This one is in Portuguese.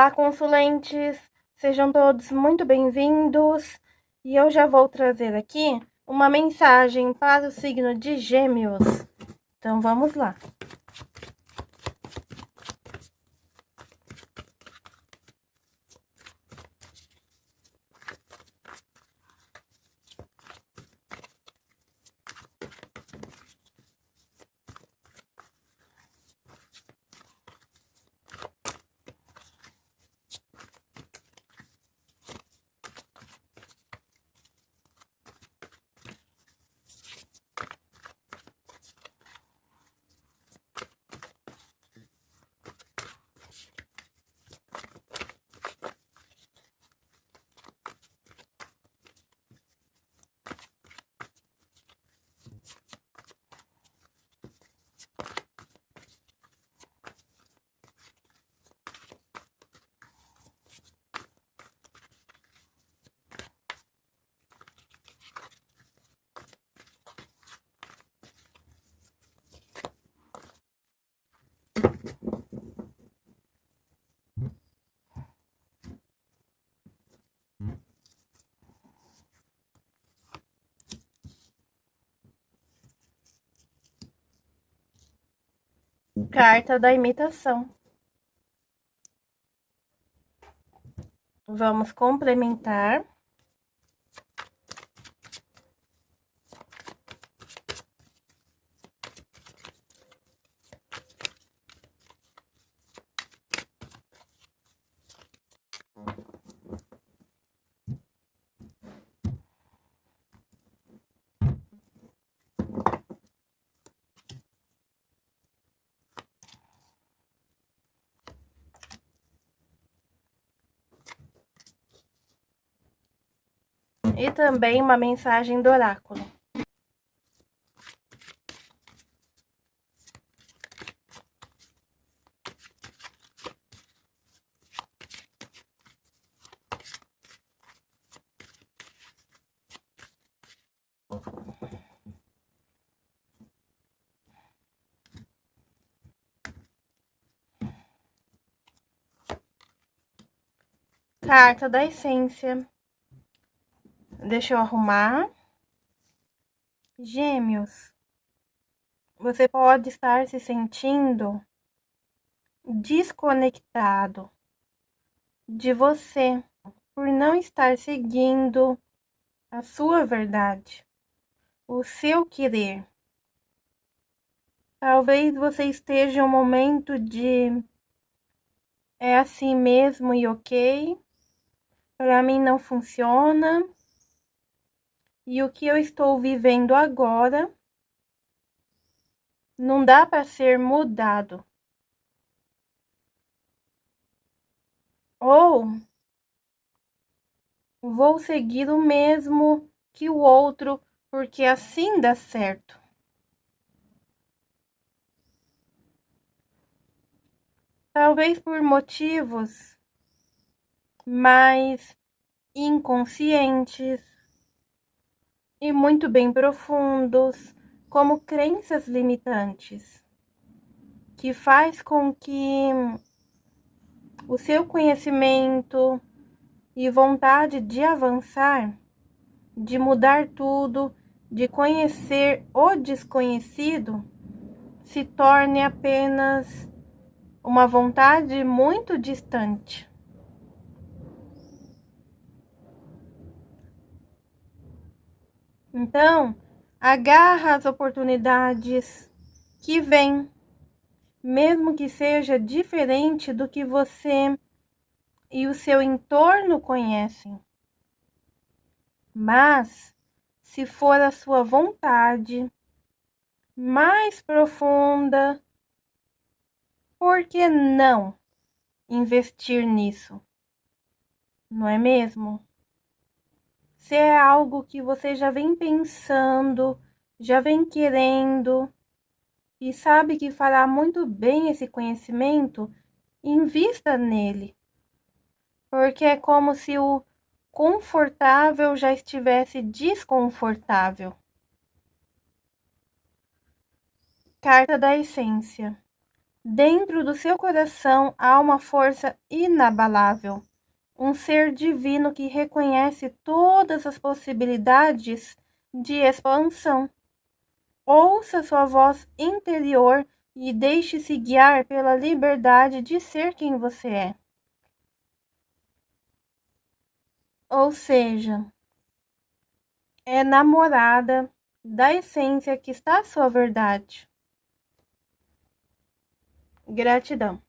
Olá, consulentes! Sejam todos muito bem-vindos e eu já vou trazer aqui uma mensagem para o signo de Gêmeos. Então, vamos lá. Carta da imitação. Vamos complementar. E também uma mensagem do oráculo. Carta da essência. Deixa eu arrumar. Gêmeos, você pode estar se sentindo desconectado de você por não estar seguindo a sua verdade, o seu querer. Talvez você esteja em um momento de é assim mesmo e ok, para mim não funciona e o que eu estou vivendo agora não dá para ser mudado. Ou vou seguir o mesmo que o outro, porque assim dá certo. Talvez por motivos mais inconscientes e muito bem profundos, como crenças limitantes, que faz com que o seu conhecimento e vontade de avançar, de mudar tudo, de conhecer o desconhecido, se torne apenas uma vontade muito distante. Então, agarra as oportunidades que vêm, mesmo que seja diferente do que você e o seu entorno conhecem. Mas, se for a sua vontade mais profunda, por que não investir nisso? Não é mesmo? Se é algo que você já vem pensando, já vem querendo e sabe que fará muito bem esse conhecimento, invista nele. Porque é como se o confortável já estivesse desconfortável. Carta da essência. Dentro do seu coração há uma força inabalável, um ser divino que reconhece todas as possibilidades de expansão. Ouça sua voz interior e deixe-se guiar pela liberdade de ser quem você é. Ou seja, é namorada da essência que está a sua verdade. Gratidão.